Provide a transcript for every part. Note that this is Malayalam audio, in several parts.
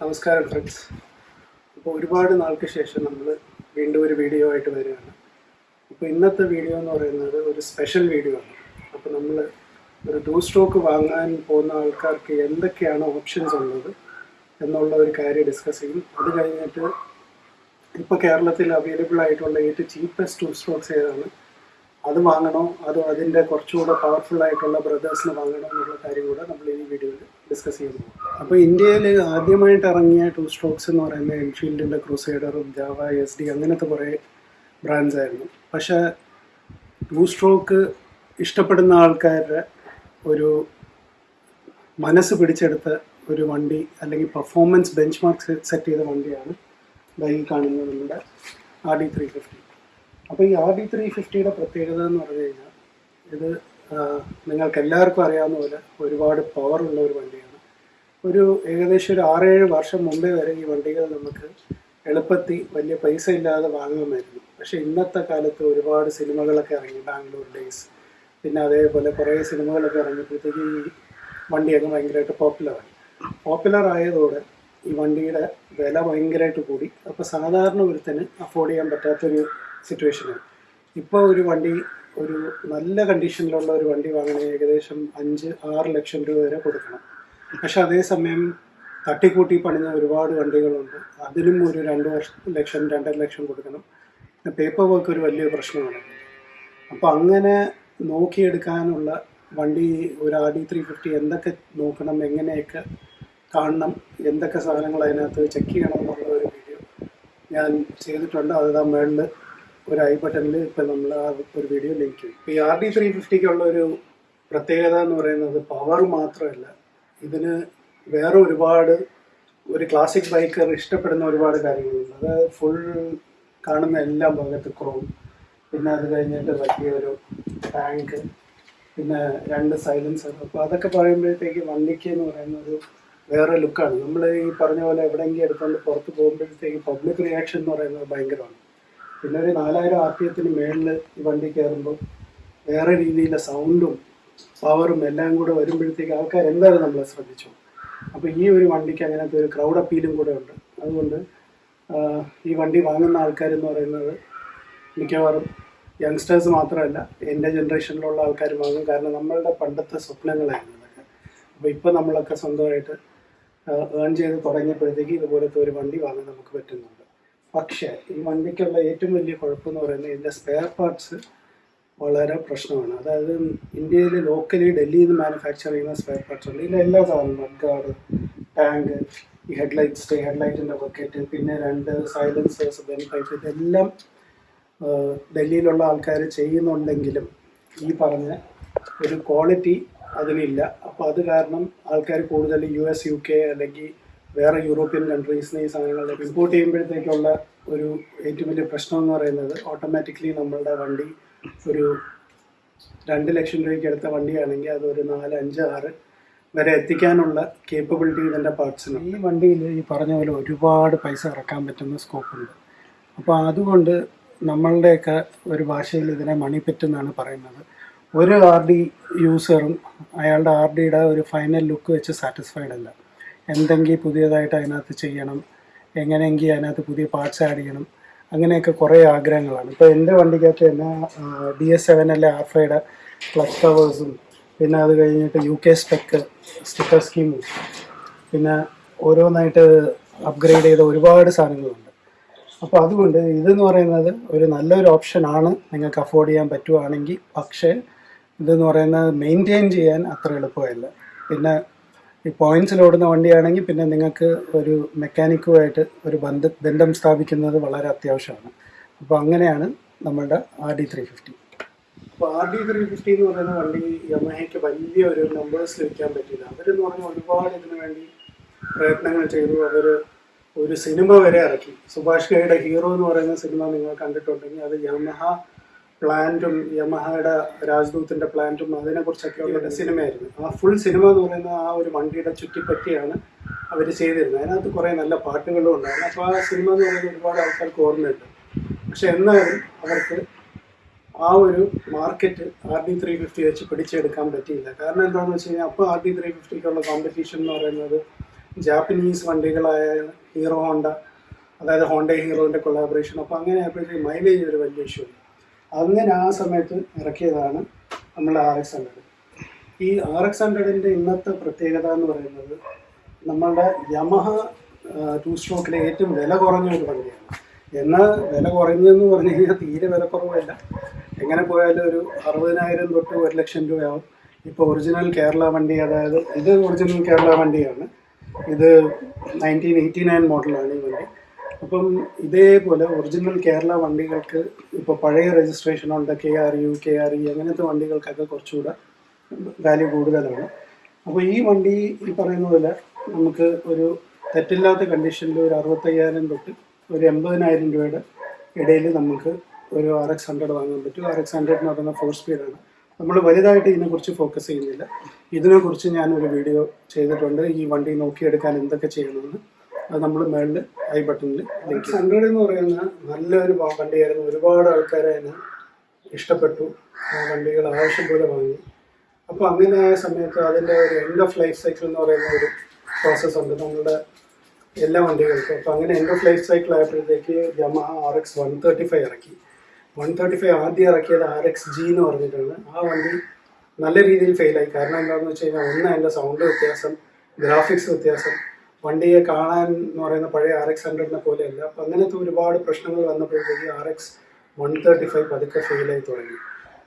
നമസ്കാരം ഫ്രണ്ട്സ് അപ്പോൾ ഒരുപാട് നാൾക്ക് ശേഷം നമ്മൾ വീണ്ടും ഒരു വീഡിയോ ആയിട്ട് വരികയാണ്. അപ്പോൾ ഇന്നത്തെ വീഡിയോ എന്ന് പറയുന്നത് ഒരു സ്പെഷ്യൽ വീഡിയോ ആണ്. അപ്പോൾ നമ്മൾ ഒരു ടൂ സ്ട്രോക്ക് വാങ്ങാൻ പോകുന്ന ആൾക്കാർക്ക് എന്തൊക്കെയാണ് ഓപ്ഷൻസ് ഉള്ളത് എന്നുള്ള ഒരു കാര്യം ഡിസ്കസ് ചെയ്യും. അത് കഴിഞ്ഞിട്ട് ഇപ്പോൾ കേരളത്തിൽ അവൈലബിൾ ആയിട്ടുള്ള ഏറ്റവും ചീപ്പസ്റ്റ് ടൂ സ്ട്രോക്സ് ഏതാണ്? അത് വാങ്ങണോ? അതോ അതിന്റെ കുറച്ചുകൂടെ പവർഫുൾ ആയിട്ടുള്ള ബ്രദേഴ്സിന് വാങ്ങണോ എന്നുള്ള കാര്യം കൂടെ നമ്മൾ ഈ വീഡിയോയിൽ ഡിസ്കസ് ചെയ്യുന്നു അപ്പോൾ ഇന്ത്യയിൽ ആദ്യമായിട്ട് ഇറങ്ങിയ ടു സ്ട്രോക്സ് എന്ന് പറയുന്ന എൻഫീൽഡിന്റെ ക്രൂസൈഡറും ജാവ എസ് ഡി അങ്ങനത്തെ കുറേ ബ്രാൻഡ്സ് ആയിരുന്നു. പക്ഷേ ടു സ്ട്രോക്ക് ഇഷ്ടപ്പെടുന്ന ആൾക്കാരുടെ ഒരു മനസ്സ് പിടിച്ചെടുത്ത ഒരു വണ്ടി അല്ലെങ്കിൽ പെർഫോമൻസ് ബെഞ്ച് മാർക്ക് സെറ്റ് ചെയ്ത വണ്ടിയാണ് ബൈക്കിൽ കാണുന്ന നമ്മുടെ ആർ ഡി ത്രീ ഫിഫ്റ്റി അപ്പോൾ ഈ ആർ ഡി ത്രീ ഫിഫ്റ്റിയുടെ പ്രത്യേകത എന്ന് പറഞ്ഞു കഴിഞ്ഞാൽ ഇത് നിങ്ങൾക്ക് എല്ലാവർക്കും അറിയാവുന്ന പോലെ ഒരുപാട് പവറുള്ള ഒരു വണ്ടിയാണ്. ഒരു ഏകദേശം ഒരു ആറേഴ് വർഷം മുമ്പേ വരെ ഈ വണ്ടികൾ നമുക്ക് എളുപ്പത്തിൽ വലിയ പൈസ ഇല്ലാതെ വാങ്ങാമായിരുന്നു. പക്ഷേ ഇന്നത്തെ കാലത്ത് ഒരുപാട് സിനിമകളൊക്കെ ഇറങ്ങി ബാംഗ്ലൂർ ഡേയ്സ് പിന്നെ അതേപോലെ കുറേ സിനിമകളൊക്കെ ഇറങ്ങിയപ്പോഴത്തേക്ക് ഈ വണ്ടിയൊക്കെ ഭയങ്കരമായിട്ട് പോപ്പുലറായി പോപ്പുലർ ആയതോടെ ഈ വണ്ടിയുടെ വില ഭയങ്കരമായിട്ട് കൂടി. അപ്പോൾ സാധാരണ ഒരുത്തന് അഫോർഡ് ചെയ്യാൻ പറ്റാത്തൊരു സിറ്റുവേഷനാണ് ഇപ്പോൾ ഒരു വണ്ടി ഒരു നല്ല കണ്ടീഷനിലുള്ള ഒരു വണ്ടി വാങ്ങണമെങ്കിൽ ഏകദേശം അഞ്ച് ആറ് ലക്ഷം രൂപ വരെ കൊടുക്കണം. പക്ഷെ അതേസമയം തട്ടിക്കൂട്ടി പണിഞ്ഞ ഒരുപാട് വണ്ടികളുണ്ട്. അതിനും ഒരു രണ്ട് വർഷം ലക്ഷം രണ്ടര ലക്ഷം കൊടുക്കണം. പേപ്പർ വർക്ക് ഒരു വലിയ പ്രശ്നമാണ്. അപ്പോൾ അങ്ങനെ നോക്കിയെടുക്കാനുള്ള വണ്ടി ഒരു ആർ ഡി ത്രീ ഫിഫ്റ്റി എന്തൊക്കെ നോക്കണം എങ്ങനെയൊക്കെ കാണണം എന്തൊക്കെ സാധനങ്ങൾ അതിനകത്ത് ചെക്ക് ചെയ്യണം എന്നുള്ള ഒരു വീഡിയോ ഞാൻ ചെയ്തിട്ടുണ്ട്. അത് ആ മേളിൽ ഒരു ഐ ബട്ടണിൽ ഇപ്പം നമ്മൾ ആ ഒരു വീഡിയോ ലിങ്ക് ചെയ്യും ഈ ആർ ഡി ത്രീ ഫിഫ്റ്റിക്കുള്ള ഒരു പ്രത്യേകത എന്ന് പറയുന്നത് പവർ മാത്രമല്ല ഇതിന് വേറെ ഒരുപാട് ഒരു ക്ലാസിക് ബൈക്കർ ഇഷ്ടപ്പെടുന്ന ഒരുപാട് കാര്യങ്ങളുണ്ട്. അതായത് ഫുൾ കാണുന്ന എല്ലാ ഭാഗത്ത് ക്രോം പിന്നെ അത് കഴിഞ്ഞിട്ട് വലിയൊരു ടാങ്ക് പിന്നെ രണ്ട് സൈലൻസർ അപ്പോൾ അതൊക്കെ പറയുമ്പോഴത്തേക്ക് വണ്ടിക്ക് എന്ന് പറയുന്ന ഒരു വേറെ ലുക്കാണ് നമ്മൾ ഈ പറഞ്ഞ പോലെ എവിടെയെങ്കിലും എടുത്തുകൊണ്ട് പുറത്ത് പോകുമ്പോഴത്തേക്ക് പബ്ലിക് റിയാക്ഷൻ എന്ന് പറയുന്നത് ഭയങ്കരമാണ്. പിന്നെ ഒരു നാലായിരം ആർ പി എത്തിന് മേളിൽ ഈ വണ്ടി കയറുമ്പോൾ വേറെ രീതിയിലെ സൗണ്ടും പവറും എല്ലാം കൂടെ വരുമ്പോഴത്തേക്ക് ആൾക്കാർ എന്തായാലും നമ്മളെ ശ്രദ്ധിച്ചു അപ്പോൾ ഈ ഒരു വണ്ടിക്ക് അങ്ങനത്തെ ഒരു ക്രൗഡ് അപ്പീലും കൂടെ ഉണ്ട്. അതുകൊണ്ട് ഈ വണ്ടി വാങ്ങുന്ന ആൾക്കാരെന്ന് പറയുന്നത് മിക്കവാറും യങ്സ്റ്റേഴ്സ് മാത്രമല്ല എന്റെ ജനറേഷനിലുള്ള ആൾക്കാർ വാങ്ങും. കാരണം നമ്മളുടെ പണ്ടത്തെ സ്വപ്നങ്ങളായിരുന്നു ഇതൊക്കെ. അപ്പോൾ ഇപ്പോൾ നമ്മളൊക്കെ സ്വന്തമായിട്ട് ഏൺ ചെയ്ത് തുടങ്ങിയപ്പോഴത്തേക്ക് ഇതുപോലത്തെ ഒരു വണ്ടി വാങ്ങാൻ നമുക്ക് പറ്റുന്നുണ്ട്. പക്ഷേ ഈ വണ്ടിക്കുള്ള ഏറ്റവും വലിയ കുഴപ്പമെന്ന് പറയുന്നത് ഇതിന്റെ സ്പെയർ പാർട്സ് വളരെ പ്രശ്നമാണ്. അതായത് ഇന്ത്യയിൽ ലോക്കലി ഡൽഹിയിൽ നിന്ന് മാനുഫാക്ചർ ചെയ്യുന്ന സ്പെയർ പാർട്സ് ഉണ്ട്. ഇതിന്റെ എല്ലാ സാധനവും മഡ്ഗാർഡ് ടാങ്ക് ഈ ഹെഡ്ലൈറ്റ്സ് ഹെഡ്ലൈറ്റിന്റെ ബക്കറ്റ് പിന്നെ രണ്ട് സൈലൻസേഴ്സ് ബെൻ പൈപ്പ് ഇതെല്ലാം ഡൽഹിയിലുള്ള ആൾക്കാർ ചെയ്യുന്നുണ്ടെങ്കിലും ഈ പറഞ്ഞ ഒരു ക്വാളിറ്റി അതിനില്ല. അപ്പോൾ അത് കാരണം ആൾക്കാർ കൂടുതൽ യു എസ് യു കെ അല്ലെങ്കിൽ വേറെ യൂറോപ്യൻ കൺട്രീസിന് ഈ സാധനങ്ങൾ ഇമ്പോർട്ട് ചെയ്യുമ്പോഴത്തേക്കുള്ള ഒരു ഏറ്റവും വലിയ പ്രശ്നം എന്ന് പറയുന്നത് ഓട്ടോമാറ്റിക്കലി നമ്മളുടെ വണ്ടി ഒരു രണ്ട് ലക്ഷം രൂപയ്ക്ക് എടുത്ത വണ്ടിയാണെങ്കിൽ അത് ഒരു നാല് അഞ്ച് ആറ് വരെ എത്തിക്കാനുള്ള കേപ്പബിലിറ്റി ഇതിന്റെ പാർട്സിന് ഈ വണ്ടിയിൽ ഈ പറഞ്ഞ പോലെ ഒരുപാട് പൈസ ഇറക്കാൻ പറ്റുന്ന സ്കോപ്പുണ്ട് അപ്പോൾ അതുകൊണ്ട് നമ്മളുടെയൊക്കെ ഒരു ഭാഷയിൽ ഇതിനെ മണി എന്നാണ് പറയുന്നത്. ഒരു ആർ ഡി യൂസറും അയാളുടെ ആർ ഡിയുടെ ഒരു ഫൈനൽ ലുക്ക് വെച്ച് സാറ്റിസ്ഫൈഡ് അല്ല. എന്തെങ്കിലും പുതിയതായിട്ട് അതിനകത്ത് ചെയ്യണം എങ്ങനെയെങ്കിൽ അതിനകത്ത് പുതിയ പാർട്സ് ആഡ് ചെയ്യണം അങ്ങനെയൊക്കെ കുറേ ആഗ്രഹങ്ങളാണ്. ഇപ്പോൾ എന്റെ വണ്ടിക്കകത്ത് തന്നെ ഡി എസ് സെവൻ അല്ലെ ആർ ഫൈയുടെ ക്ലച്ച് കവേഴ്സും പിന്നെ അത് കഴിഞ്ഞിട്ട് യു കെ സ്പെക്ക് സ്റ്റിക്കർ സ്കീമും പിന്നെ ഓരോന്നായിട്ട് അപ്ഗ്രേഡ് ചെയ്ത ഒരുപാട് സാധനങ്ങളുണ്ട്. അപ്പോൾ അതുകൊണ്ട് ഇതെന്ന് പറയുന്നത് ഒരു നല്ലൊരു ഓപ്ഷനാണ് നിങ്ങൾക്ക് അഫോർഡ് ചെയ്യാൻ പറ്റുവാണെങ്കിൽ. പക്ഷേ ഇതെന്ന് പറയുന്നത് മെയിന്റെയിൻ ചെയ്യാൻ അത്ര എളുപ്പമല്ല. പിന്നെ ഈ പോയിന്റ്സിൽ ഓടുന്ന വണ്ടിയാണെങ്കിൽ പിന്നെ നിങ്ങൾക്ക് ഒരു മെക്കാനിക്കുമായിട്ട് ഒരു ബന്ധ ബന്ധം സ്ഥാപിക്കുന്നത് വളരെ അത്യാവശ്യമാണ്. അപ്പോൾ അങ്ങനെയാണ് നമ്മളുടെ ആർ ഡി ത്രീ ഫിഫ്റ്റി അപ്പോൾ ആർ ഡി ത്രീ ഫിഫ്റ്റി എന്ന് പറയുന്ന വണ്ടി യമഹയ്ക്ക് വലിയ ഒരു നമ്പേഴ്സ് ലഭിക്കാൻ പറ്റില്ല അവരെന്ന് പറഞ്ഞാൽ ഒരുപാട് ഇതിനു വേണ്ടി പ്രയത്നങ്ങൾ ചെയ്തു. അവർ ഒരു സിനിമ വരെ ഇറക്കി. സുഭാഷ് ഘയുടെ ഹീറോ എന്ന് പറയുന്ന സിനിമ നിങ്ങൾ കണ്ടിട്ടുണ്ടെങ്കിൽ അത് യമഹ പ്ലാന്റും യമഹയുടെ രാജ്ദൂത്തിന്റെ പ്ലാന്റും അതിനെക്കുറിച്ചൊക്കെ ഉള്ള സിനിമയായിരുന്നു. ആ ഫുൾ സിനിമ എന്ന് പറയുന്ന ആ ഒരു വണ്ടിയുടെ ചുറ്റിപ്പറ്റിയാണ് അവർ ചെയ്തിരുന്നത്. അതിനകത്ത് കുറേ നല്ല പാട്ടുകളും ഉണ്ടായിരുന്നു. അപ്പോൾ ആ സിനിമ എന്ന് പറയുന്നത് ഒരുപാട് ആൾക്കാർക്ക് ഓർമ്മയുണ്ട്. പക്ഷെ എന്നാലും അവർക്ക് ആ ഒരു market R D three fifty വെച്ച് പിടിച്ചെടുക്കാൻ പറ്റിയില്ല. കാരണം എന്താണെന്ന് വെച്ച് കഴിഞ്ഞാൽ അപ്പോൾ ആർ ഡി ത്രീ ഫിഫ്റ്റിക്കുള്ള കോമ്പറ്റീഷൻ എന്ന് പറയുന്നത് ജാപ്പനീസ് വണ്ടികളായ ഹീറോ ഹോണ്ട അതായത് ഹോണ്ട ഹീറോന്റെ കൊളാബറേഷൻ അപ്പോൾ അങ്ങനെ ആയപ്പോഴത്തേക്ക് മൈലേജ് ഒരു വലിയ ഇഷ്യൂ അങ്ങനെ ആ സമയത്ത് ഇറക്കിയതാണ് നമ്മുടെ ആർ എക്സ് ഹൺഡ്രഡ് ഈ ആർ എക്സ് ഹൺഡ്രഡിന്റെ ഇന്നത്തെ പ്രത്യേകത എന്ന് പറയുന്നത് നമ്മളുടെ യമഹ ടു സ്ട്രോക്കിലെ ഏറ്റവും വില കുറഞ്ഞ ഒരു വണ്ടിയാണ്. എന്നാൽ വില കുറഞ്ഞെന്ന് പറഞ്ഞു കഴിഞ്ഞാൽ തീരെ വില കുറവല്ല. എങ്ങനെ പോയാലും ഒരു അറുപതിനായിരം തൊട്ട് ഒരു ലക്ഷം രൂപയാവും. ഇപ്പോൾ ഒറിജിനൽ കേരള വണ്ടി അതായത് ഇത് ഒറിജിനൽ കേരള വണ്ടിയാണ്. ഇത് നയന്റീൻ എയ്റ്റി നയൻ മോഡലാണ് ഈ വണ്ടി. അപ്പം ഇതേപോലെ ഒറിജിനൽ കേരള വണ്ടികൾക്ക് ഇപ്പോൾ പഴയ രജിസ്ട്രേഷൻ ഉണ്ട് K R U K R E അങ്ങനത്തെ വണ്ടികൾക്കൊക്കെ കുറച്ചുകൂടെ വാല്യൂ കൂടുതലാണ്. അപ്പോൾ ഈ വണ്ടി ഈ പറയുന്ന പോലെ നമുക്ക് ഒരു തെറ്റില്ലാത്ത കണ്ടീഷനിൽ ഒരു അറുപത്തയ്യായിരം തൊട്ട് ഒരു എൺപതിനായിരം രൂപയുടെ ഇടയിൽ നമുക്ക് ഒരു ആർ എക്സ് ഹൺഡ്രഡ് വാങ്ങാൻ പറ്റും. ആർ എക്സ് ഹൺഡ്രഡ് എന്ന് പറയുന്ന ഫോർ സ്പീഡാണ് നമ്മൾ വലുതായിട്ട് ഇതിനെക്കുറിച്ച് ഫോക്കസ് ചെയ്യുന്നില്ല. ഇതിനെക്കുറിച്ച് ഞാനൊരു വീഡിയോ ചെയ്തിട്ടുണ്ട്. ഈ വണ്ടി നോക്കിയെടുക്കാൻ എന്തൊക്കെ ചെയ്യണമെന്ന്. അത് നമ്മൾ മേളിൽ ഐ ബട്ടണിൽ ലിങ്ക് ഹൺഡ്രഡ് എന്ന് പറയുന്ന നല്ലൊരു വണ്ടിയായിരുന്നു. ഒരുപാട് ആൾക്കാരെ അതിനെ ഇഷ്ടപ്പെട്ടു. ആ വണ്ടികൾ ആവശ്യം പോലെ വാങ്ങി. അപ്പോൾ അങ്ങനെ ആയ സമയത്ത് അതിന്റെ ഒരു എൻഡ് ഓഫ് ലൈഫ് സൈക്കിൾ എന്ന് പറയുന്ന ഒരു പ്രോസസ്സ് ഉണ്ട് നമ്മളുടെ എല്ലാ വണ്ടികൾക്കും. അപ്പോൾ അങ്ങനെ എൻഡ് ഓഫ് ലൈഫ് സൈക്കിൾ ആയപ്പോഴത്തേക്ക് Yamaha R X one thirty five ഇറക്കി. വൺ തേർട്ടി ഫൈവ് ആദ്യം ഇറക്കിയത് ആർ എക്സ് ജി എന്ന് പറഞ്ഞിട്ടാണ്. ആ വണ്ടി നല്ല രീതിയിൽ ഫെയിലായി കാരണം എന്താണെന്ന് വെച്ച് കഴിഞ്ഞാൽ ഒന്ന് അതിന്റെ സൗണ്ട് വ്യത്യാസം ഗ്രാഫിക്സ് വ്യത്യാസം വണ്ടിയെ കാണാൻ എന്ന് പറയുന്ന പഴയ ആർ എക്സ് ഹൺഡ്രഡിനെ പോലെയല്ല. അപ്പം അങ്ങനത്തെ ഒരുപാട് പ്രശ്നങ്ങൾ വന്നപ്പോഴത്തേക്ക് R X one thirty five പതുക്കെ ഫെയിലായി തുടങ്ങി.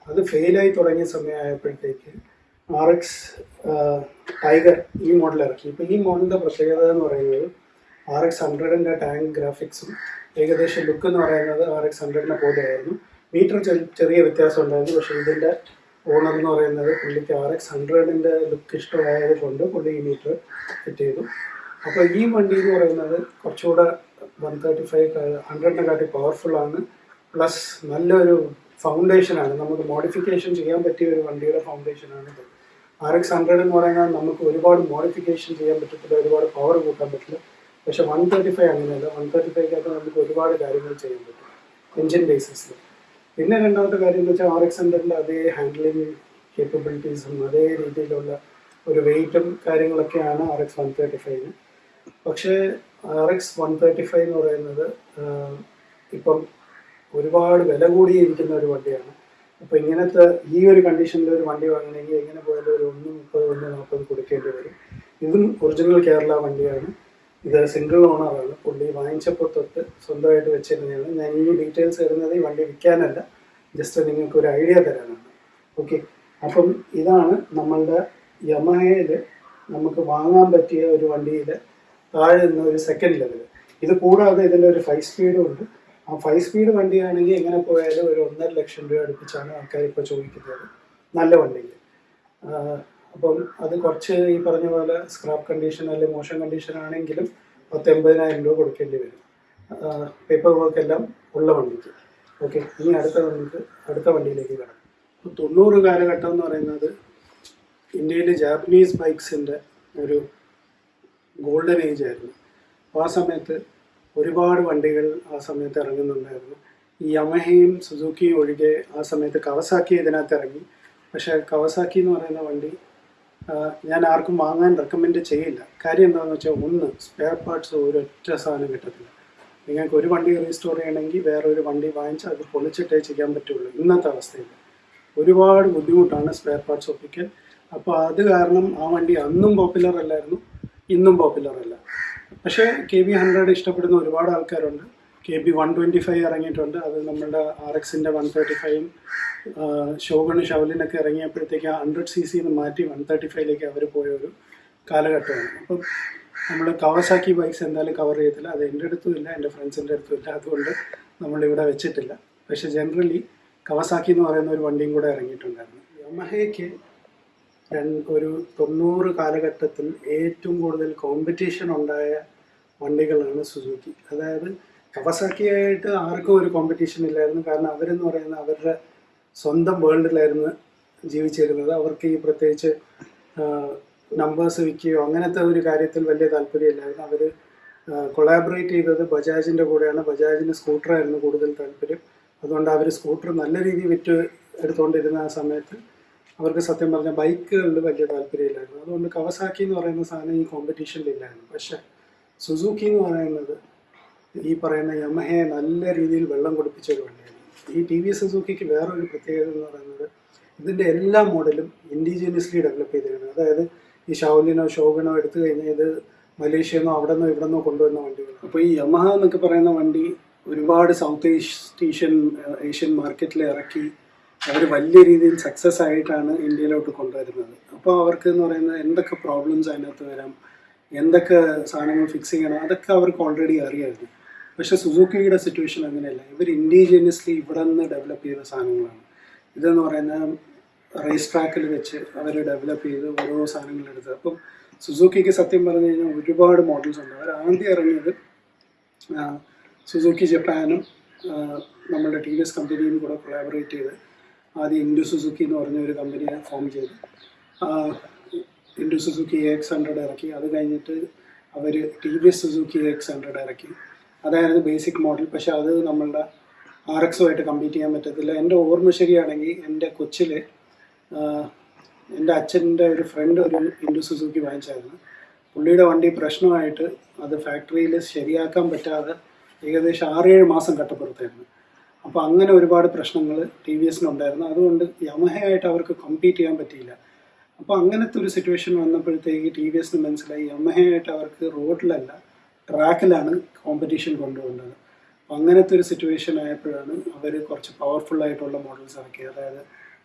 അത് ഫെയിലായി തുടങ്ങിയ സമയമായപ്പോഴത്തേക്ക് ആർ എക്സ് ടൈഗർ ഈ മോഡൽ ഇറക്കി. ഇപ്പം ഈ മോഡലിന്റെ പ്രത്യേകത എന്ന് പറയുന്നത് ആർ എക്സ് ഹൺഡ്രഡിന്റെ ടാങ്ക് ഗ്രാഫിക്സും ഏകദേശം ലുക്ക് എന്ന് പറയുന്നത് ആർ എക്സ് ഹൺഡ്രഡിനെ പോലെയായിരുന്നു. മീറ്റർ ചെറിയ വ്യത്യാസം ഉണ്ടായിരുന്നു. പക്ഷേ ഇതിന്റെ ഓണർ എന്ന് പറയുന്നത് പുള്ളിക്ക് ആർ എക്സ് ഹൺഡ്രഡിന്റെ ലുക്ക് ഇഷ്ടമായത് കൊണ്ട് പുള്ളി ഈ മീറ്റർ ഫിറ്റ് ചെയ്തു. അപ്പോൾ ഈ വണ്ടി എന്ന് പറയുന്നത് കുറച്ചുകൂടെ വൺ തേർട്ടി ഫൈവ് ഹൺഡ്രഡിനെ കാട്ടി പവർഫുൾ ആണ്. പ്ലസ് നല്ലൊരു ഫൗണ്ടേഷനാണ് നമുക്ക് മോഡിഫിക്കേഷൻ ചെയ്യാൻ പറ്റിയ ഒരു വണ്ടിയുടെ ഫൗണ്ടേഷൻ ആണ് ആർ എക്സ് ഹൺഡ്രഡ് എന്ന് പറയുന്നത് നമുക്ക് ഒരുപാട് മോഡിഫിക്കേഷൻ ചെയ്യാൻ പറ്റത്തില്ല ഒരുപാട് പവർ കൂട്ടാൻ പറ്റില്ല. പക്ഷെ വൺ തേർട്ടി ഫൈവ് അങ്ങനെയല്ല. വൺ തേർട്ടി ഫൈവ്ക്കകത്ത് നമുക്ക് ഒരുപാട് കാര്യങ്ങൾ ചെയ്യാൻ പറ്റും. എഞ്ചിൻ ബേസിസിൽ പിന്നെ രണ്ടാമത്തെ കാര്യം എന്ന് വെച്ചാൽ ആർ എക്സ് ഹൺഡ്രഡിന്റെ അതേ ഹാൻഡ്ലിംഗ് കേപ്പബിലിറ്റീസും അതേ രീതിയിലുള്ള ഒരു വെയിറ്റും കാര്യങ്ങളൊക്കെയാണ് ആർ എക്സ് വൺ തേർട്ടി ഫൈവിന് പക്ഷേ R X one thirty five എന്ന് പറയുന്നത് ഇപ്പം ഒരുപാട് വില കൂടിയിരിക്കുന്ന ഒരു വണ്ടിയാണ്. അപ്പോൾ ഇങ്ങനത്തെ ഈ ഒരു കണ്ടീഷനിൽ ഒരു വണ്ടി വാങ്ങണമെങ്കിൽ എങ്ങനെ പോയാലും ഒരു ഒന്ന് മുപ്പത് ഒന്ന് നാൽപ്പത് കൊടുക്കേണ്ടി വരും. ഇതും ഒറിജിനൽ കേരള വണ്ടിയാണ്. ഇത് സിംഗിൾ ഓണറാണ് പുള്ളി വാങ്ങിച്ചപ്പോൾ തൊട്ട് സ്വന്തമായിട്ട് വെച്ചിരുന്നതാണ്. ഞാൻ ഈ ഡീറ്റെയിൽസ് തരുന്നത് ഈ വണ്ടി വിൽക്കാനല്ല. ജസ്റ്റ് നിങ്ങൾക്ക് ഒരു ഐഡിയ തരാനാണ്. ഓക്കെ അപ്പം ഇതാണ് നമ്മളുടെ യമഹയിൽ നമുക്ക് വാങ്ങാൻ പറ്റിയ ഒരു വണ്ടിയിൽ താഴെ നിന്ന് ഒരു സെക്കൻഡ് ലെവൽ ഇത് കൂടാതെ ഇതിന്റെ ഒരു ഫൈവ് സ്പീഡും ഉണ്ട്. ആ ഫൈവ് സ്പീഡ് വണ്ടിയാണെങ്കിൽ എങ്ങനെ പോയാലും ഒരു ഒന്നര ലക്ഷം രൂപ അടുപ്പിച്ചാണ് ആൾക്കാർ ഇപ്പോൾ ചോദിക്കുന്നത്. നല്ല വണ്ടിയിൽ അപ്പം അത് കുറച്ച് ഈ പറഞ്ഞ പോലെ സ്ക്രാപ്പ് കണ്ടീഷൻ അല്ലെങ്കിൽ മോശം കണ്ടീഷൻ ആണെങ്കിലും പത്ത് എൺപതിനായിരം രൂപ കൊടുക്കേണ്ടി വരും. പേപ്പർ വർക്ക് എല്ലാം ഉള്ള വണ്ടിക്ക്. ഓക്കെ ഇനി അടുത്ത നമുക്ക് അടുത്ത വണ്ടിയിലേക്ക് കിടക്കാം. തൊണ്ണൂറ് കാലഘട്ടം എന്ന് പറയുന്നത് ഇന്ത്യയിലെ ജാപ്പനീസ് ബൈക്സിന്റെ ഒരു ഗോൾഡൻ ഏജ് ആയിരുന്നു. അപ്പോൾ ആ സമയത്ത് ഒരുപാട് വണ്ടികൾ ആ സമയത്ത് ഇറങ്ങുന്നുണ്ടായിരുന്നു. ഈ യമഹയും സുസുക്കിയും ഒഴികെ ആ സമയത്ത് കവസാക്കി ഇതിനകത്ത് ഇറങ്ങി. പക്ഷേ കവസാക്കി എന്ന് പറയുന്ന വണ്ടി ഞാൻ ആർക്കും വാങ്ങാൻ റെക്കമെൻഡ് ചെയ്യില്ല. കാര്യം എന്താണെന്ന് വെച്ചാൽ ഒന്ന് സ്പെയർ പാർട്സ് ഒരൊറ്റ സാധനം കിട്ടത്തില്ല. നിങ്ങൾക്ക് ഒരു വണ്ടി റീസ്റ്റോർ ചെയ്യണമെങ്കിൽ വേറെ ഒരു വണ്ടി വാങ്ങിച്ച് അത് പൊളിച്ചിട്ടേ ചെയ്യാൻ പറ്റുള്ളൂ. ഇന്നത്തെ അവസ്ഥയിൽ ഒരുപാട് ബുദ്ധിമുട്ടാണ് സ്പെയർ പാർട്സ് ഒപ്പിക്കൽ. അപ്പോൾ അത് കാരണം ആ വണ്ടി അന്നും പോപ്പുലർ അല്ലായിരുന്നു. ഇന്നും പോപ്പുലർ അല്ല. പക്ഷേ കെ ബി ഹൺഡ്രഡ് ഇഷ്ടപ്പെടുന്ന ഒരുപാട് ആൾക്കാരുണ്ട്. K B one twenty five ഇറങ്ങിയിട്ടുണ്ട്. അത് നമ്മുടെ ആർ എക്സിന്റെ വൺ തേർട്ടി ഫൈവും ഷോഗണ് ഷവലിനൊക്കെ ഇറങ്ങിയപ്പോഴത്തേക്ക് ഹൺഡ്രഡ് സി സിന്ന് മാറ്റി വൺ തേർട്ടി ഫൈവിലേക്ക് അവർ പോയ ഒരു കാലഘട്ടമാണ്. അപ്പം നമ്മൾ കവസാക്കി ബൈക്സ് എന്തായാലും കവർ ചെയ്യത്തില്ല. അത് എന്റെ അടുത്തും ഇല്ല എന്റെ ഫ്രണ്ട്സിന്റെ അടുത്തും ഇല്ല. അതുകൊണ്ട് നമ്മളിവിടെ വെച്ചിട്ടില്ല. പക്ഷേ ജനറലി കവസാക്കി എന്ന് പറയുന്ന ഒരു വണ്ടിയും കൂടെ ഇറങ്ങിയിട്ടുണ്ടായിരുന്നു. യമഹയ്ക്ക് ഒരു തൊണ്ണൂറ് കാലഘട്ടത്തിൽ ഏറ്റവും കൂടുതൽ കോമ്പറ്റീഷൻ ഉണ്ടായ വണ്ടികളാണ് സുസുക്കി അതായത് കവസാക്കിയായിട്ട് ആർക്കും ഒരു കോമ്പറ്റീഷൻ ഇല്ലായിരുന്നു. കാരണം അവരെന്ന് പറയുന്ന അവരുടെ സ്വന്തം വേൾഡിലായിരുന്നു ജീവിച്ചിരുന്നത്. അവർക്ക് ഈ പ്രത്യേകിച്ച് നമ്പേഴ്സ് വിൽക്കുകയോ അങ്ങനത്തെ ഒരു കാര്യത്തിൽ വലിയ താല്പര്യമില്ലായിരുന്നു. അവർ കൊളാബറേറ്റ് ചെയ്തത് ബജാജിന്റെ കൂടെയാണ്. ബജാജിന് സ്കൂട്ടറായിരുന്നു കൂടുതൽ താല്പര്യം. അതുകൊണ്ട് അവർ സ്കൂട്ടർ നല്ല രീതിയിൽ വിറ്റ് എടുത്തുകൊണ്ടിരുന്ന ആ സമയത്ത് അവർക്ക് സത്യം പറഞ്ഞാൽ ബൈക്കുകളിൽ വലിയ താല്പര്യമില്ലായിരുന്നു. അതുകൊണ്ട് കവസാക്കി എന്ന് പറയുന്ന സാധനം ഈ കോമ്പറ്റീഷനിലില്ലായിരുന്നു പക്ഷെ സുസൂക്കി എന്ന് പറയുന്നത് ഈ പറയുന്ന യമഹയെ നല്ല രീതിയിൽ വെള്ളം കുടിപ്പിച്ച ഒരു വണ്ടിയാണ്. ഈ ടി വി സുസൂക്കിക്ക് വേറൊരു പ്രത്യേകത എന്ന് പറയുന്നത് ഇതിന്റെ എല്ലാ മോഡലും ഇൻഡിജിനിയസ്ലി ഡെവലപ്പ് ചെയ്തിരുന്നു അതായത് ഈ ഷൗലിനോ ഷോഗനോ എടുത്തു കഴിഞ്ഞാൽ ഇത് മലേഷ്യന്നോ അവിടെ നിന്നോ ഇവിടെ നിന്നോ കൊണ്ടുവന്ന വണ്ടികളാണ്. അപ്പോൾ ഈ യമഹ എന്നൊക്കെ പറയുന്ന വണ്ടി ഒരുപാട് സൗത്ത് ഈസ്റ്റ് ഏഷ്യൻ ഏഷ്യൻ മാർക്കറ്റിൽ ഇറക്കി അവർ വലിയ രീതിയിൽ സക്സസ് ആയിട്ടാണ് ഇന്ത്യയിലോട്ട് കൊണ്ടുവരുന്നത്. അപ്പോൾ അവർക്ക് എന്ന് പറയുന്നത് എന്തൊക്കെ പ്രോബ്ലംസ് അതിനകത്ത് വരാം എന്തൊക്കെ സാധനങ്ങൾ ഫിക്സ് ചെയ്യണം അതൊക്കെ അവർക്ക് ഓൾറെഡി അറിയായിരുന്നു. പക്ഷെ സുസൂക്കിയുടെ സിറ്റുവേഷൻ അങ്ങനെയല്ല. ഇവർ ഇൻഡിജിനിയസ്ലി ഇവിടെ നിന്ന് ഡെവലപ്പ് ചെയ്ത സാധനങ്ങളാണ്. ഇതെന്ന് പറയുന്ന റേസ് ട്രാക്കിൽ വെച്ച് അവർ ഡെവലപ്പ് ചെയ്ത് ഓരോ സാധനങ്ങൾ എടുത്തത് അപ്പം സുസൂക്കിക്ക് സത്യം പറഞ്ഞു കഴിഞ്ഞാൽ ഒരുപാട് മോഡൽസ് ഉണ്ട്. അവർ ആദ്യം ഇറങ്ങിയത് സുസൂക്കി ജപ്പാനും നമ്മുടെ ടി വി എസ് കമ്പനിയും കൂടെ കൊളാബറേറ്റ് ചെയ്ത് ആദ്യം ഇൻഡു സുസുക്കി എന്ന് പറഞ്ഞ ഒരു കമ്പനിയെ ഫോം ചെയ്തു. ഇൻഡു സുസുക്കി എക്സ് ഹൺഡ്രഡ് ഇറക്കി. അത് കഴിഞ്ഞിട്ട് അവർ T V S Suzuki X hundred ഇറക്കി. അതായിരുന്നു ബേസിക് മോഡൽ പക്ഷെ അത് നമ്മളുടെ ആർ എക്സുമായിട്ട് കമ്പീറ്റ് ചെയ്യാൻ പറ്റത്തില്ല. എന്റെ ഓർമ്മ ശരിയാണെങ്കിൽ എന്റെ കൊച്ചിൽ എന്റെ അച്ഛന്റെ ഒരു ഫ്രണ്ട് ഒരു ഇൻഡു സുസുക്കി വാങ്ങിച്ചായിരുന്നു. പുള്ളിയുടെ വണ്ടി പ്രശ്നമായിട്ട് അത് ഫാക്ടറിയിൽ ശരിയാക്കാൻ പറ്റാതെ ഏകദേശം ആറേഴ് മാസം കട്ടപ്പുറത്തായിരുന്നു. അപ്പോൾ അങ്ങനെ ഒരുപാട് പ്രശ്നങ്ങൾ ടി വി എസിനുണ്ടായിരുന്നു. അതുകൊണ്ട് യമഹയായിട്ട് അവർക്ക് കമ്പീറ്റ് ചെയ്യാൻ പറ്റിയില്ല. അപ്പോൾ അങ്ങനത്തെ ഒരു സിറ്റുവേഷൻ വന്നപ്പോഴത്തേക്ക് ടി വി എസിന് മനസ്സിലായി യമഹയായിട്ട് അവർക്ക് റോഡിലല്ല ട്രാക്കിലാണ് കോമ്പറ്റീഷൻ കൊണ്ടുപോകേണ്ടത് അപ്പോൾ അങ്ങനത്തെ ഒരു സിറ്റുവേഷൻ ആയപ്പോഴാണ് അവർ കുറച്ച് പവർഫുൾ ആയിട്ടുള്ള മോഡൽസ് ഇറക്കിയത്. അതായത്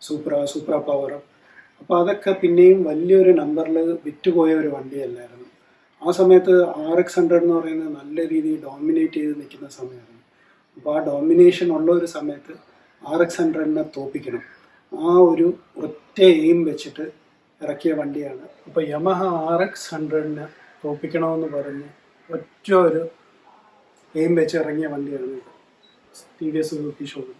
സൂപ്ര സൂപ്ര പവർ അപ്പോൾ അതൊക്കെ പിന്നെയും വലിയൊരു നമ്പറിൽ വിറ്റുപോയ ഒരു വണ്ടിയല്ലായിരുന്നു. ആ സമയത്ത് ആർ എക്സ് ഹൺഡ്രഡ് എന്ന് പറയുന്നത് നല്ല രീതിയിൽ ഡോമിനേറ്റ് ചെയ്ത് നിൽക്കുന്ന സമയമായിരുന്നു. അപ്പോൾ ആ ഡോമിനേഷൻ ഉള്ള ഒരു സമയത്ത് ആർ എക്സ് ഹൺഡ്രഡിനെ തോപ്പിക്കണം. ആ ഒരു ഒറ്റ എയിം വെച്ചിട്ട് ഇറക്കിയ വണ്ടിയാണ്. അപ്പോൾ യമഹ ആർ എക്സ് ഹൺഡ്രഡിനെ തോപ്പിക്കണമെന്ന് പറഞ്ഞ് ഒറ്റ ഒരു എയിം വെച്ച് ഇറങ്ങിയ വണ്ടിയാണ് T V S Suzuki showroom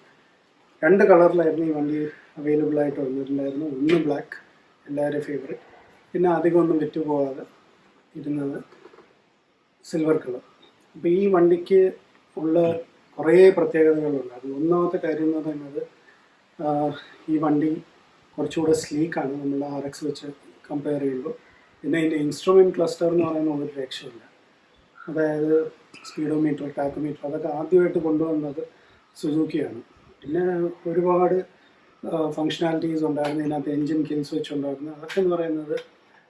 രണ്ട് കളറിലായിരുന്നു ഈ വണ്ടി അവൈലബിൾ ആയിട്ട് വന്നിട്ടുണ്ടായിരുന്നു ഒന്ന് ബ്ലാക്ക് എല്ലാവരുടെയും ഫേവറേറ്റ് പിന്നെ അധികം ഒന്നും വിറ്റുപോകാതെ ഇരുന്നത് സിൽവർ കളർ അപ്പോൾ ഈ വണ്ടിക്ക് ഉള്ള കുറേ പ്രത്യേകതകളുണ്ട്. അത് ഒന്നാമത്തെ കാര്യം എന്ന് പറയുന്നത് ഈ വണ്ടി കുറച്ചുകൂടെ സ്ലീക്കാണ് നമ്മൾ ആർ എക്സ് വെച്ച് കമ്പയർ ചെയ്യുമ്പോൾ. പിന്നെ അതിന്റെ ഇൻസ്ട്രുമെന്റ് ക്ലസ്റ്റർ എന്ന് പറയുന്ന ഒരു രക്ഷയില്ല. അതായത് സ്പീഡോമീറ്റർ ടാക്കോമീറ്റർ അതൊക്കെ ആദ്യമായിട്ട് കൊണ്ടുവന്നത് സുസൂക്കിയാണ്. പിന്നെ ഒരുപാട് ഫങ്ഷനാലിറ്റീസ് ഉണ്ടായിരുന്നു. ഇതിനകത്ത് എൻജിൻ കിൽ സ്വിച്ച് ഉണ്ടായിരുന്നു അതൊക്കെ എന്ന് പറയുന്നത്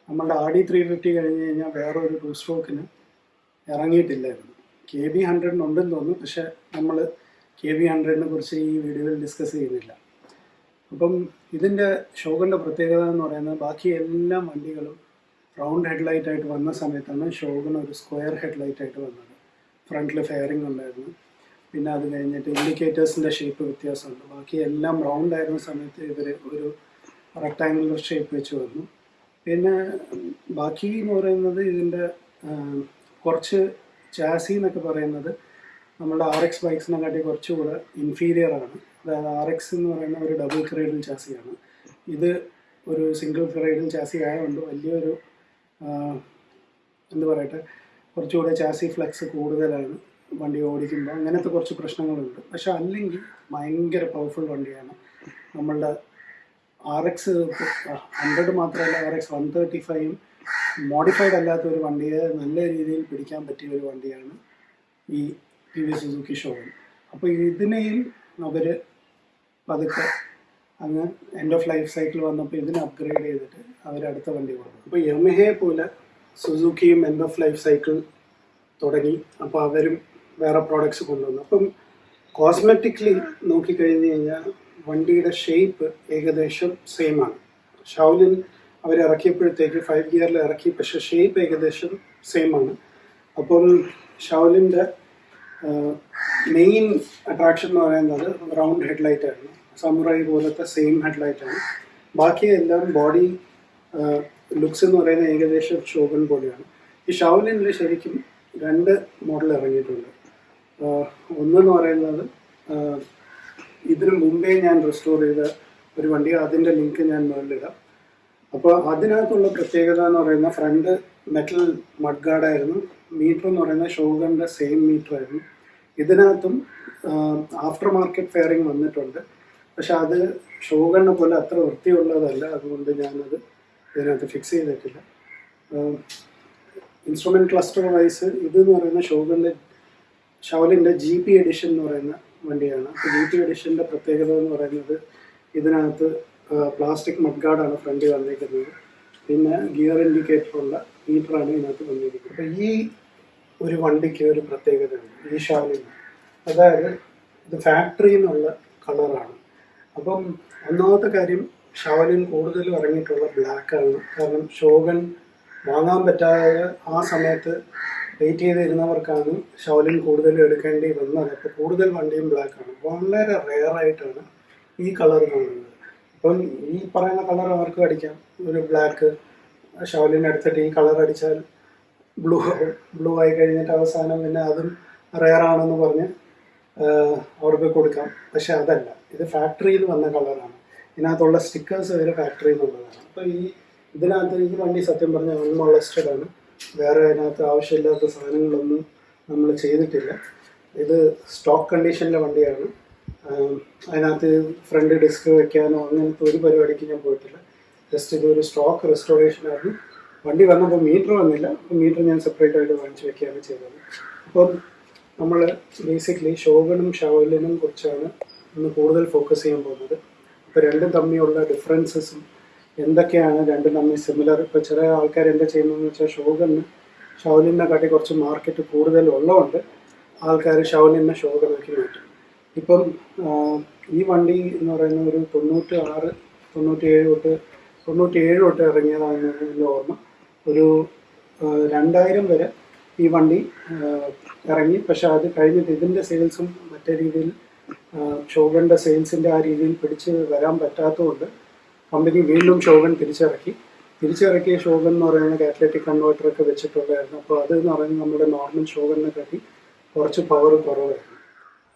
നമ്മളുടെ ആർ ഡി ത്രീ ഫിഫ്റ്റി കഴിഞ്ഞ് കഴിഞ്ഞാൽ വേറൊരു ടു സ്ട്രോക്കിന് ഇറങ്ങിയിട്ടില്ലായിരുന്നു. കെ ബി ഹൺഡ്രഡിനുണ്ടെന്ന് തോന്നുന്നു. പക്ഷെ നമ്മൾ കെ ബി ഹൺഡ്രഡിനെ കുറിച്ച് ഈ വീഡിയോയിൽ ഡിസ്കസ് ചെയ്യുന്നില്ല. അപ്പം ഇതിന്റെ ഷോഗിന്റെ പ്രത്യേകത എന്ന് പറയുന്നത് ബാക്കി എല്ലാ വണ്ടികളും റൗണ്ട് ഹെഡ്ലൈറ്റ് ആയിട്ട് വന്ന സമയത്താണ് ഷോഗിന് ഒരു സ്ക്വയർ ഹെഡ് ലൈറ്റ് ആയിട്ട് വന്നത്. ഫ്രണ്ടിൽ ഫെയറിംഗ് ഉണ്ടായിരുന്നു. പിന്നെ അത് കഴിഞ്ഞിട്ട് ഇൻഡിക്കേറ്റേഴ്സിന്റെ ഷേപ്പ് വ്യത്യാസമുണ്ട്. ബാക്കി എല്ലാം റൗണ്ട് ആയിരുന്ന സമയത്ത് ഇവർ ഒരു റെക്ടാങ്കുലർ ഷേപ്പ് വെച്ച് വന്നു. പിന്നെ ബാക്കി എന്ന് പറയുന്നത് ഇതിന്റെ കുറച്ച് ചാസി എന്നൊക്കെ പറയുന്നത് നമ്മുടെ ആർ എക്സ് ബൈക്സിനെ കാട്ടി കുറച്ചുകൂടെ ഇൻഫീരിയർ ആണ്. അതായത് ആർ എക്സ് എന്ന് പറയുന്ന ഒരു ഡബിൾ ക്രൈഡൽ ചാസിയാണ് ഇത് ഒരു സിംഗിൾ ക്രൈഡൽ ചാസി ആയതുകൊണ്ട് വലിയൊരു എന്ത് പറയട്ടെ കുറച്ചുകൂടെ ചാസി ഫ്ലെക്സ് കൂടുതലാണ് വണ്ടി ഓടിക്കുമ്പോൾ അങ്ങനത്തെ കുറച്ച് പ്രശ്നങ്ങളുണ്ട്. പക്ഷെ അല്ലെങ്കിൽ ഭയങ്കര പവർഫുൾ വണ്ടിയാണ്. നമ്മളുടെ ആർ എക്സ് ഹൺഡ്രഡ് മാത്രമല്ല ആർ എക്സ് വൺ തേർട്ടി ഫൈവും മോഡിഫൈഡ് അല്ലാത്ത ഒരു വണ്ടിയെ നല്ല രീതിയിൽ പിടിക്കാൻ പറ്റിയ ഒരു വണ്ടിയാണ് ഈ ടി വി സുസുക്കി ഷോറൂം അപ്പോൾ ഇതിനെയും അവർ പതുക്കെ അങ്ങ് എൻഡ് ഓഫ് ലൈഫ് സൈക്കിൾ വന്നപ്പോൾ ഇതിനെ അപ്ഗ്രേഡ് ചെയ്തിട്ട് അവർ അടുത്ത വണ്ടി കൊടുക്കും അപ്പോൾ യമഹയെ പോലെ സുസുക്കിയും എൻഡ് ഓഫ് ലൈഫ് സൈക്കിൾ തുടങ്ങി. അപ്പോൾ അവരും വേറെ പ്രോഡക്ട്സ് കൊണ്ടുവന്നു. അപ്പം കോസ്മെറ്റിക്കലി നോക്കിക്കഴിഞ്ഞ് കഴിഞ്ഞാൽ വണ്ടിയുടെ ഷേപ്പ് ഏകദേശം സെയിമാണ് ഷൗലിൻ അവർ ഇറക്കിയപ്പോഴത്തേക്ക് ഫൈവ് ഗിയറിൽ ഇറക്കി. പക്ഷേ ഷേപ്പ് ഏകദേശം സെയിം ആണ്. അപ്പം ഷൗലിന്റെ മെയിൻ അട്രാക്ഷൻ എന്ന് പറയുന്നത് റൗണ്ട് ഹെഡ്ലൈറ്റ് ആയിരുന്നു സമുറായി പോലത്തെ സെയിം ഹെഡ്ലൈറ്റ് ആണ്. ബാക്കി എല്ലാം ബോഡി ലുക്സ് എന്ന് പറയുന്ന ഏകദേശം ഷോഗൻ പോലെയാണ്. ഈ ഷൗലിനിൽ ശരിക്കും രണ്ട് മോഡൽ ഇറങ്ങിയിട്ടുണ്ട്. ഒന്നെന്ന് പറയുന്നത് ഇതിനു മുമ്പേ ഞാൻ റെസ്റ്റോർ ചെയ്ത ഒരു വണ്ടി അതിന്റെ ലിങ്ക് ഞാൻ മുകളിലിടാം അപ്പോൾ അതിനകത്തുള്ള പ്രത്യേകത എന്ന് പറയുന്ന ഫ്രണ്ട് മെറ്റൽ മഡ്ഗാർഡായിരുന്നു മീറ്റർ എന്ന് പറയുന്ന ഷോഗറിന്റെ സെയിം മീറ്റർ ആയിരുന്നു. ഇതിനകത്തും ആഫ്റ്റർ മാർക്കറ്റ് ഫെയറിംഗ് വന്നിട്ടുണ്ട്. പക്ഷെ അത് ഷോഗറിനെ പോലെ അത്ര വൃത്തിയുള്ളതല്ല. അതുകൊണ്ട് ഞാനത് ഇതിനകത്ത് ഫിക്സ് ചെയ്തിട്ടില്ല. ഇൻസ്ട്രുമെന്റ് ക്ലസ്റ്റർ വൈസ് ഇത് എന്ന് പറയുന്ന ഷോഗണിന്റെ ഷവലിന്റെ ജി പി എഡിഷൻ എന്ന് പറയുന്ന വണ്ടിയാണ്. അപ്പോൾ ജി പി എഡിഷന്റെ പ്രത്യേകത എന്ന് പറയുന്നത് ഇതിനകത്ത് പ്ലാസ്റ്റിക് മഡ്ഗാർഡാണ് ഫ്രണ്ടിൽ വന്നിരിക്കുന്നത്. പിന്നെ ഗിയർ ഇൻഡിക്കേറ്റർ ഉള്ള മീറ്ററാണ് ഇതിനകത്ത് വന്നിരിക്കുന്നത്. അപ്പോൾ ഈ ഒരു വണ്ടിക്ക് ഒരു പ്രത്യേകതയുണ്ട് ഈ ഷാലിന് അതായത് ഇത് ഫാക്ടറിയിൽ നിന്നുള്ള കളറാണ്. അപ്പം ഒന്നാമത്തെ കാര്യം ഷാലിൻ കൂടുതലും ഇറങ്ങിയിട്ടുള്ള ബ്ലാക്കാണ്. കാരണം ഷോഗൻ വാങ്ങാൻ പറ്റാതെ ആ സമയത്ത് വെയിറ്റ് ചെയ്തിരുന്നവർക്കാണ് ഷൗലിൻ കൂടുതൽ എടുക്കേണ്ടി വന്നത്. അപ്പോൾ കൂടുതൽ വണ്ടിയും ബ്ലാക്കാണ്. വളരെ റെയർ റെയറായിട്ടാണ് ഈ കളർ കാണുന്നത്. അപ്പം ഈ പറയുന്ന കളർ ആർക്കും അടിക്കാം? ഒരു ബ്ലാക്ക് ഷോലിന് എടുത്തിട്ട് ഈ കളർ അടിച്ചാൽ ബ്ലൂ ബ്ലൂ ആയി കഴിഞ്ഞിട്ട് അവസാനം പിന്നെ അതും റെയറാണെന്ന് പറഞ്ഞ് അവർക്ക് കൊടുക്കാം. പക്ഷെ അതല്ല. ഇത് ഫാക്ടറിയിൽ വന്ന കളറാണ് ഇതിനകത്തുള്ള സ്റ്റിക്കേഴ്സ് വരെ ഫാക്ടറിയിൽ നിന്നുള്ളതാണ്. അപ്പോൾ ഈ ഇതിനകത്ത് ഈ വണ്ടി സത്യം പറഞ്ഞാൽ അൺമോളസ്റ്റഡ് ആണ്. വേറെ അതിനകത്ത് ആവശ്യമില്ലാത്ത സാധനങ്ങളൊന്നും നമ്മൾ ചെയ്തിട്ടില്ല. ഇത് സ്റ്റോക്ക് കണ്ടീഷനിലെ വണ്ടിയാണ്. അതിനകത്ത് ഫ്രണ്ട് ഡിസ്ക് വെക്കാനോ അങ്ങനത്തെ ഒരു പരിപാടിക്ക് ഞാൻ പോയിട്ടില്ല. ജസ്റ്റ് ഇതൊരു സ്റ്റോക്ക് റെസ്റ്റോറേഷൻ ആയിരുന്നു. വണ്ടി വന്നപ്പോൾ മീറ്റർ വന്നില്ല. മീറ്റർ ഞാൻ സെപ്പറേറ്റ് ആയിട്ട് വാങ്ങിച്ചു വെക്കുകയാണ് ചെയ്തത്. അപ്പം നമ്മൾ ബേസിക്കലി ഷോഗനും ഷവലിനും കുറിച്ചാണ് ഇന്ന് കൂടുതൽ ഫോക്കസ് ചെയ്യാൻ പോകുന്നത്. ഇപ്പോൾ രണ്ടും തമ്മിലുള്ള ഡിഫറൻസസും എന്തൊക്കെയാണ്? രണ്ടും തമ്മിൽ സിമിലർ ഇപ്പോൾ ചില ആൾക്കാർ എന്താ ചെയ്യുന്നതെന്ന് വെച്ചാൽ ഷോഗന് ഷവലിനെ കാട്ടി കുറച്ച് മാർക്കറ്റ് കൂടുതൽ ഉള്ളതുകൊണ്ട് ആൾക്കാർ ഷവലിനെ ഷോഗനാക്കി മാറ്റും. ഇപ്പം ഈ വണ്ടി എന്ന് പറയുന്ന ഒരു തൊണ്ണൂറ്റി ആറ് തൊണ്ണൂറ്റി ഏഴ് തൊട്ട് തൊണ്ണൂറ്റി ഏഴ് തൊട്ട് ഇറങ്ങിയതാണ് എന്റെ ഓർമ്മ. ഒരു രണ്ടായിരം വരെ ഈ വണ്ടി ഇറങ്ങി. പക്ഷെ അത് കഴിഞ്ഞിട്ട് ഇതിന്റെ സെയിൽസും മറ്റേ രീതിയിൽ ഷോഗന്റെ സെയിൽസിന്റെ ആ രീതിയിൽ പിടിച്ച് വരാൻ പറ്റാത്തതുകൊണ്ട് കമ്പനി വീണ്ടും ഷോഗൻ തിരിച്ചിറക്കി. തിരിച്ചിറക്കിയ ഷോഗൻ എന്ന് പറയുന്ന കാറ്റലറ്റിക് കൺവേർട്ടറൊക്കെ വെച്ചിട്ടുള്ളതായിരുന്നു. അപ്പോൾ അത് എന്ന് പറയുന്നത് നമ്മുടെ നോർമൽ ഷോഗനെ കാട്ടി കുറച്ച് പവർ കുറവായിരുന്നു.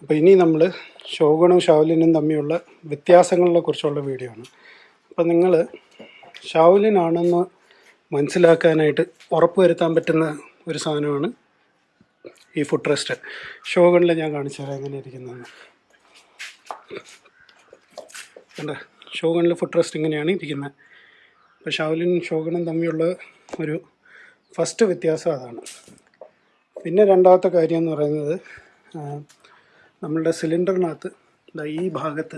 അപ്പോൾ ഇനി നമ്മൾ ഷോഗണും ഷാവലിനും തമ്മിലുള്ള വ്യത്യാസങ്ങളെ കുറിച്ചുള്ള വീഡിയോ ആണ്. അപ്പോൾ നിങ്ങൾ ഷാവലിനാണെന്ന് മനസ്സിലാക്കാനായിട്ട് ഉറപ്പ് വരുത്താൻ പറ്റുന്ന ഒരു സാധനമാണ് ഈ ഫുഡ് റെസ്റ്റ് ഷോഗണിൽ ഞാൻ കാണിച്ചു തരാം എങ്ങനെ ഇരിക്കുന്നതെന്ന്. കണ്ട? ഷോഗണിൽ ഫുഡ് റെസ്റ്റ് ഇങ്ങനെയാണ് ഇരിക്കുന്നത്. അപ്പോൾ ഷാവലിനും ഷോഗണും തമ്മിലുള്ള ഒരു ഫസ്റ്റ് വ്യത്യാസം അതാണ്. പിന്നെ രണ്ടാമത്തെ കാര്യം എന്ന് പറയുന്നത് നമ്മളുടെ സിലിണ്ടറിനകത്ത് ഈ ഭാഗത്ത്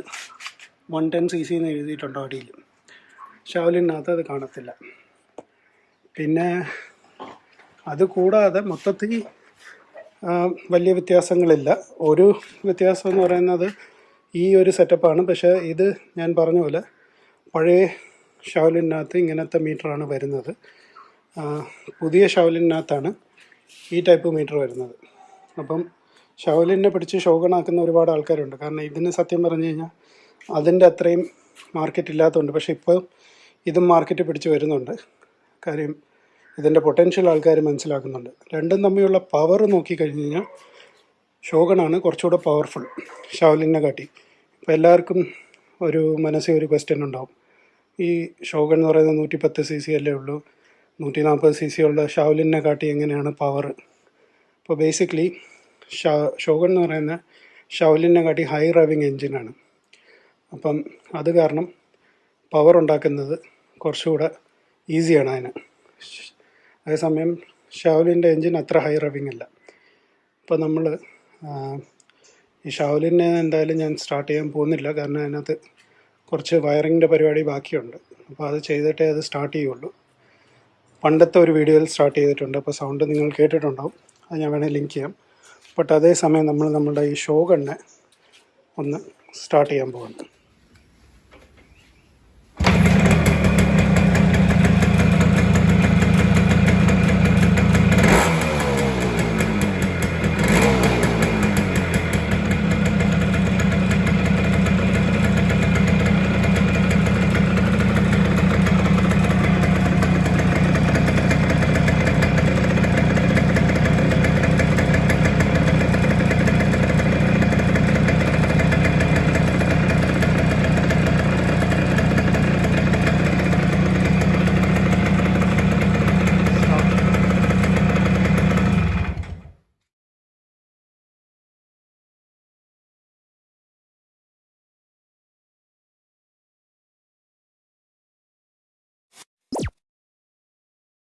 വൺ ടെൻ സി സി എന്ന് എഴുതിയിട്ടുണ്ടോ അടിയിൽ. ഷാവലിനകത്ത് അത് കാണത്തില്ല. പിന്നെ അത് കൂടാതെ മൊത്തത്തിൽ വലിയ വ്യത്യാസങ്ങളില്ല. ഒരു വ്യത്യാസം എന്ന് പറയുന്നത് ഈ ഒരു സെറ്റപ്പാണ് പക്ഷേ ഇത് ഞാൻ പറഞ്ഞ പോലെ പഴയ ഷാവലിനകത്ത് ഇങ്ങനത്തെ മീറ്ററാണ് വരുന്നത്. പുതിയ ഷാവലിനകത്താണ് ഈ ടൈപ്പ് മീറ്റർ വരുന്നത്. അപ്പം ഷവലിനെ പിടിച്ച് ഷോഗണാക്കുന്ന ഒരുപാട് ആൾക്കാരുണ്ട്. കാരണം ഇതിന് സത്യം പറഞ്ഞു കഴിഞ്ഞാൽ അതിന്റെ അത്രയും മാർക്കറ്റ് ഇല്ലാത്തതുകൊണ്ട് പക്ഷേ ഇപ്പോൾ ഇതും മാർക്കറ്റ് പിടിച്ച് വരുന്നുണ്ട്. കാര്യം ഇതിന്റെ പൊട്ടൻഷ്യൽ ആൾക്കാർ മനസ്സിലാക്കുന്നുണ്ട്. രണ്ടും തമ്മിലുള്ള പവർ നോക്കിക്കഴിഞ്ഞ് കഴിഞ്ഞാൽ ഷോഗണാണ് കുറച്ചുകൂടെ പവർഫുൾ ഷവലിനെ കാട്ടി. ഇപ്പോൾ എല്ലാവർക്കും ഒരു മനസ്സിൽ ഒരു ക്വസ്റ്റ്യൻ ഉണ്ടാവും. ഈ ഷോഗൺ എന്ന് പറയുന്നത് നൂറ്റി പത്ത് സി സി അല്ലേ ഉള്ളൂ? നൂറ്റി നാൽപ്പത് സി സി ഉള്ള ഷാവലിനെ കാട്ടി എങ്ങനെയാണ് പവർ അപ്പോൾ ബേസിക്കലി ഷോഗൺ എന്ന് പറയുന്ന ഷൗലിനെ കാട്ടി ഹൈ റവിങ് എൻജിനാണ് അപ്പം അത് കാരണം പവർ ഉണ്ടാക്കുന്നത് കുറച്ചുകൂടെ ഈസിയാണ് അതിന്. അതേസമയം ഷാവലിന്റെ എൻജിൻ അത്ര ഹൈ റവിങ് അല്ല. അപ്പോൾ നമ്മൾ ഈ ഷൗലിനെ എന്തായാലും ഞാൻ സ്റ്റാർട്ട് ചെയ്യാൻ പോകുന്നില്ല. കാരണം അതിനകത്ത് കുറച്ച് വയറിങ്ങിന്റെ പരിപാടി ബാക്കിയുണ്ട്. അപ്പോൾ അത് ചെയ്തിട്ടേ അത് സ്റ്റാർട്ട് ചെയ്യുള്ളൂ. പണ്ടത്തെ ഒരു വീഡിയോയിൽ സ്റ്റാർട്ട് ചെയ്തിട്ടുണ്ട്. അപ്പോൾ സൗണ്ട് നിങ്ങൾ കേട്ടിട്ടുണ്ടാവും. അത് ഞാൻ വേണേൽ ലിങ്ക് ചെയ്യാം. ബട്ട് അതേസമയം നമ്മൾ നമ്മളുടെ ഈ ഷോ കണ്ണ് ഒന്ന് സ്റ്റാർട്ട് ചെയ്യാൻ പോകുന്നു